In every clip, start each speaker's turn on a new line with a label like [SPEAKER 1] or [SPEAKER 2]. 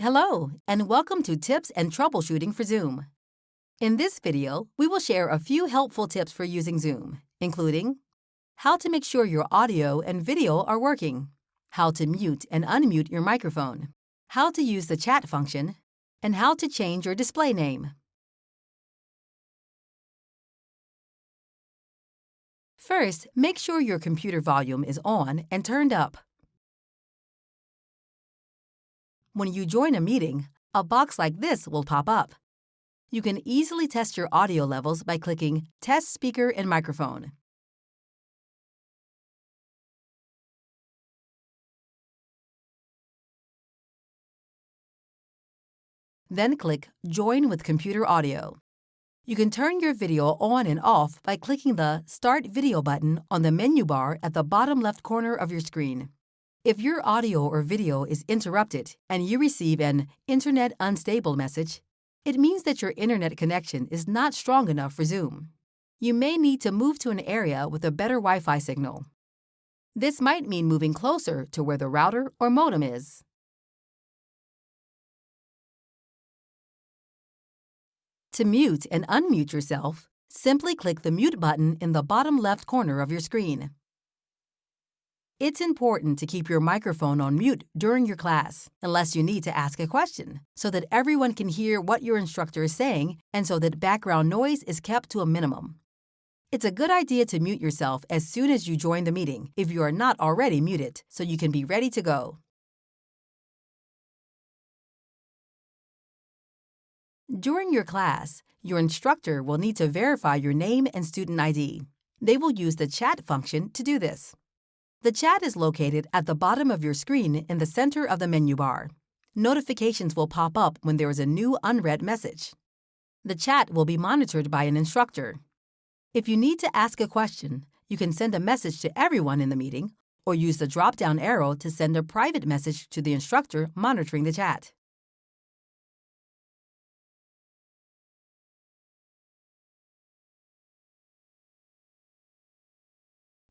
[SPEAKER 1] Hello, and welcome to Tips and Troubleshooting for Zoom. In this video, we will share a few helpful tips for using Zoom, including how to make sure your audio and video are working, how to mute and unmute your microphone, how to use the chat function, and how to change your display name. First, make sure your computer volume is on and turned up. When you join a meeting, a box like this will pop up. You can easily test your audio levels by clicking Test Speaker and Microphone. Then click Join with Computer Audio. You can turn your video on and off by clicking the Start Video button on the menu bar at the bottom left corner of your screen. If your audio or video is interrupted and you receive an Internet Unstable message, it means that your internet connection is not strong enough for Zoom. You may need to move to an area with a better Wi Fi signal. This might mean moving closer to where the router or modem is. To mute and unmute yourself, simply click the mute button in the bottom left corner of your screen. It's important to keep your microphone on mute during your class, unless you need to ask a question, so that everyone can hear what your instructor is saying and so that background noise is kept to a minimum. It's a good idea to mute yourself as soon as you join the meeting if you are not already muted, so you can be ready to go. During your class, your instructor will need to verify your name and student ID. They will use the chat function to do this. The chat is located at the bottom of your screen in the center of the menu bar. Notifications will pop up when there is a new unread message. The chat will be monitored by an instructor. If you need to ask a question, you can send a message to everyone in the meeting or use the drop-down arrow to send a private message to the instructor monitoring the chat.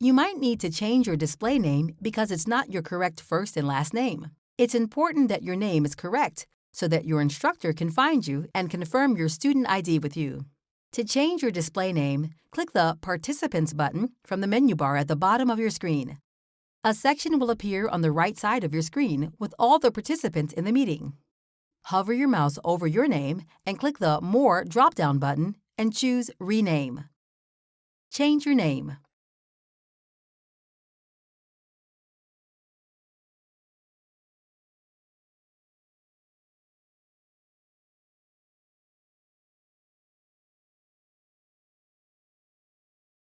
[SPEAKER 1] You might need to change your display name because it's not your correct first and last name. It's important that your name is correct so that your instructor can find you and confirm your student ID with you. To change your display name, click the Participants button from the menu bar at the bottom of your screen. A section will appear on the right side of your screen with all the participants in the meeting. Hover your mouse over your name and click the More drop-down button and choose Rename. Change your name.